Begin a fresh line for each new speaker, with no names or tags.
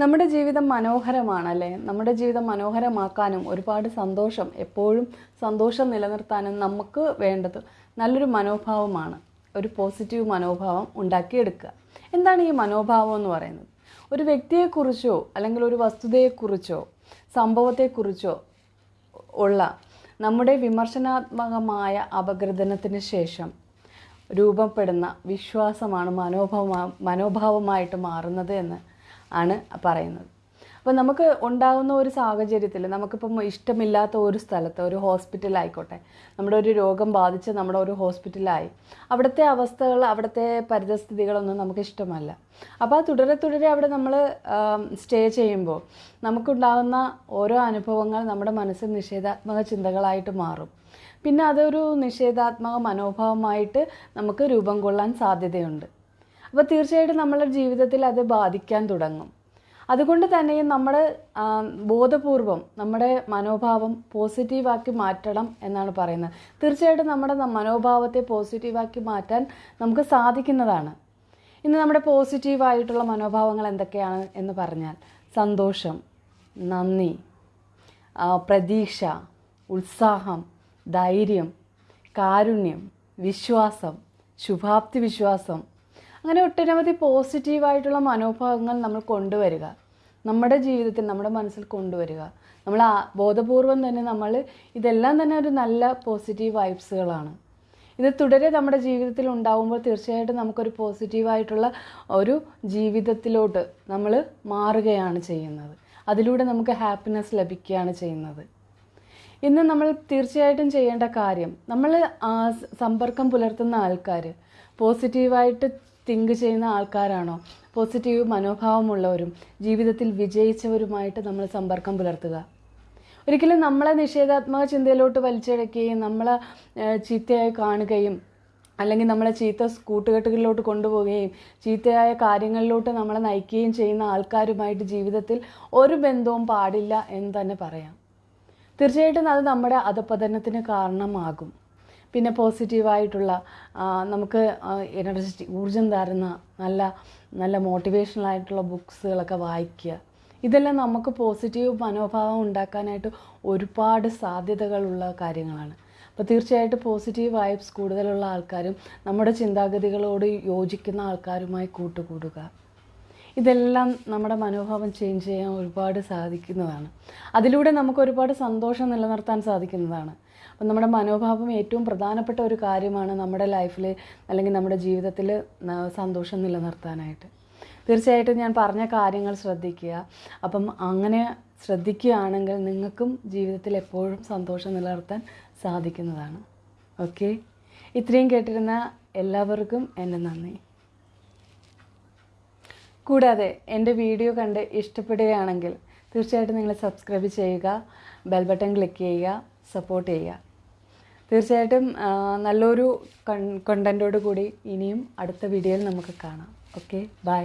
നമ്മുടെ ജീവിതം മനോഹരമാണല്ലേ? നമ്മുടെ ജീവിതം മനോഹരമാക്കാനും ഒരുപാട് സന്തോഷം എപ്പോഴും സന്തോഷം നിലനിർത്താനും നമുക്ക് വേണ്ടത് നല്ലൊരു മനോഭാവമാണ്. ഒരു പോസിറ്റീവ് മനോഭാവം ഉണ്ടാക്കിയെടുക്കുക. എന്താണ് ഈ മനോഭാവം എന്ന് പറയുന്നത്? ഒരു വ്യക്തിയെക്കുറിച്ചോ അല്ലെങ്കിൽ ഒരു വസ്തുതയെക്കുറിച്ചോ സംഭവത്തെക്കുറിച്ചോ ഉള്ള നമ്മുടെ വിമർശനാത്മകമായ അപഗ്രഥനത്തിന് ശേഷം രൂപപ്പെടുന്ന വിശ്വാസമാണ് മനോഭാവ മനോഭാവമായിട്ട് മാറുന്നത് എന്ന് ആണ് പറയുന്നത്. അപ്പോൾ നമുക്ക് ഉണ്ടാകുന്ന ഒരു സാഹചര്യത്തിൽ നമുക്കിപ്പം ഇഷ്ടമില്ലാത്ത ഒരു സ്ഥലത്ത് ഒരു ഹോസ്പിറ്റലായിക്കോട്ടെ നമ്മുടെ ഒരു രോഗം ബാധിച്ച് നമ്മുടെ ഒരു ഹോസ്പിറ്റലായി അവിടുത്തെ അവസ്ഥകൾ അവിടുത്തെ പരിതസ്ഥിതികളൊന്നും നമുക്ക് ഇഷ്ടമല്ല. അപ്പോൾ ആ തുടരെ തുടരെ അവിടെ നമ്മൾ സ്റ്റേ ചെയ്യുമ്പോൾ നമുക്കുണ്ടാകുന്ന ഓരോ അനുഭവങ്ങൾ നമ്മുടെ മനസ്സിൽ നിഷേധാത്മക ചിന്തകളായിട്ട് മാറും. പിന്നെ അതൊരു നിഷേധാത്മക മനോഭാവമായിട്ട് നമുക്ക് രൂപം കൊള്ളാൻ സാധ്യതയുണ്ട്. അപ്പോൾ തീർച്ചയായിട്ടും നമ്മളുടെ ജീവിതത്തിൽ അത് ബാധിക്കാൻ തുടങ്ങും. അതുകൊണ്ട് തന്നെയും നമ്മൾ ബോധപൂർവം നമ്മുടെ മനോഭാവം പോസിറ്റീവാക്കി മാറ്റണം എന്നാണ് പറയുന്നത്. തീർച്ചയായിട്ടും നമ്മുടെ മനോഭാവത്തെ പോസിറ്റീവാക്കി മാറ്റാൻ നമുക്ക് സാധിക്കുന്നതാണ്. ഇന്ന് നമ്മുടെ പോസിറ്റീവായിട്ടുള്ള മനോഭാവങ്ങൾ എന്തൊക്കെയാണ് എന്ന് പറഞ്ഞാൽ സന്തോഷം നന്ദി പ്രതീക്ഷ ഉത്സാഹം ധൈര്യം കാരുണ്യം വിശ്വാസം ശുഭാപ്തി വിശ്വാസം അങ്ങനെ ഒട്ടനവധി പോസിറ്റീവായിട്ടുള്ള മനോഭാവങ്ങൾ നമ്മൾ കൊണ്ടുവരിക. നമ്മുടെ ജീവിതത്തിൽ നമ്മുടെ മനസ്സിൽ കൊണ്ടുവരിക. നമ്മൾ ബോധപൂർവം തന്നെ നമ്മൾ ഇതെല്ലാം തന്നെ ഒരു നല്ല പോസിറ്റീവ് വൈബ്സുകളാണ് ഇത് തുടരെ നമ്മുടെ ജീവിതത്തിൽ ഉണ്ടാകുമ്പോൾ തീർച്ചയായിട്ടും നമുക്കൊരു പോസിറ്റീവായിട്ടുള്ള ഒരു ജീവിതത്തിലോട്ട് നമ്മൾ മാറുകയാണ് ചെയ്യുന്നത്. അതിലൂടെ നമുക്ക് ഹാപ്പിനെസ് ലഭിക്കുകയാണ് ചെയ്യുന്നത്. ഇന്ന് നമ്മൾ തീർച്ചയായിട്ടും ചെയ്യേണ്ട കാര്യം നമ്മൾ സമ്പർക്കം പുലർത്തുന്ന ആൾക്കാർ പോസിറ്റീവായിട്ട് തിങ്ക് ചെയ്യുന്ന ആൾക്കാരാണോ? പോസിറ്റീവ് മനോഭാവമുള്ളവരും ജീവിതത്തിൽ വിജയിച്ചവരുമായിട്ട് നമ്മൾ സമ്പർക്കം പുലർത്തുക. ഒരിക്കലും നമ്മളെ നിഷേധാത്മക ചിന്തയിലോട്ട് വലിച്ചിഴക്കുകയും നമ്മളെ ചീത്തയായി കാണുകയും അല്ലെങ്കിൽ നമ്മളെ ചീത്ത കൂട്ടുകെട്ടുകളിലോട്ട് കൊണ്ടുപോവുകയും ചീത്തയായ കാര്യങ്ങളിലോട്ട് നമ്മളെ നയിക്കുകയും ചെയ്യുന്ന ആൾക്കാരുമായിട്ട് ജീവിതത്തിൽ ഒരു ബന്ധവും പാടില്ല എന്ന് തന്നെ പറയാം. തീർച്ചയായിട്ടും അത് നമ്മുടെ അധപതനത്തിന് കാരണമാകും. പിന്നെ പോസിറ്റീവായിട്ടുള്ള നമുക്ക് എനർജറ്റി ഊർജം തരുന്ന നല്ല നല്ല മോട്ടിവേഷണൽ ആയിട്ടുള്ള ബുക്സുകളൊക്കെ വായിക്കുക. ഇതെല്ലാം നമുക്ക് പോസിറ്റീവ് മനോഭാവം ഉണ്ടാക്കാനായിട്ട് ഒരുപാട് സാധ്യതകളുള്ള കാര്യങ്ങളാണ്. അപ്പോൾ തീർച്ചയായിട്ടും പോസിറ്റീവ് വൈബ്സ് കൂടുതലുള്ള ആൾക്കാരും നമ്മുടെ ചിന്താഗതികളോട് യോജിക്കുന്ന ആൾക്കാരുമായി കൂട്ടുകൂടുക. ഇതെല്ലാം നമ്മുടെ മനോഭാവം ചേഞ്ച് ചെയ്യാൻ ഒരുപാട് സാധിക്കുന്നതാണ്. അതിലൂടെ നമുക്ക് ഒരുപാട് സന്തോഷം നിലനിർത്താൻ സാധിക്കുന്നതാണ്. അപ്പം നമ്മുടെ മനോഭാവം ഏറ്റവും പ്രധാനപ്പെട്ട ഒരു കാര്യമാണ് നമ്മുടെ ലൈഫിൽ അല്ലെങ്കിൽ നമ്മുടെ ജീവിതത്തിൽ സന്തോഷം നിലനിർത്താനായിട്ട്. തീർച്ചയായിട്ടും ഞാൻ പറഞ്ഞ കാര്യങ്ങൾ ശ്രദ്ധിക്കുക. അപ്പം അങ്ങനെ ശ്രദ്ധിക്കുകയാണെങ്കിൽ നിങ്ങൾക്കും ജീവിതത്തിൽ എപ്പോഴും സന്തോഷം നിലനിർത്താൻ സാധിക്കുന്നതാണ്. ഓക്കെ ഇത്രയും കേട്ടിരുന്ന എല്ലാവർക്കും എന്റെ നന്ദി. കൂടാതെ എന്റെ വീഡിയോ കണ്ട് ഇഷ്ടപ്പെടുകയാണെങ്കിൽ തീർച്ചയായിട്ടും നിങ്ങൾ സബ്സ്ക്രൈബ് ചെയ്യുക ബെൽ ബട്ടൺ ക്ലിക്ക് ചെയ്യുക സപ്പോർട്ട് ചെയ്യുക. തീർച്ചയായിട്ടും നല്ലൊരു കൺ കൂടി ഇനിയും അടുത്ത വീഡിയോയിൽ നമുക്ക് കാണാം. Okay bye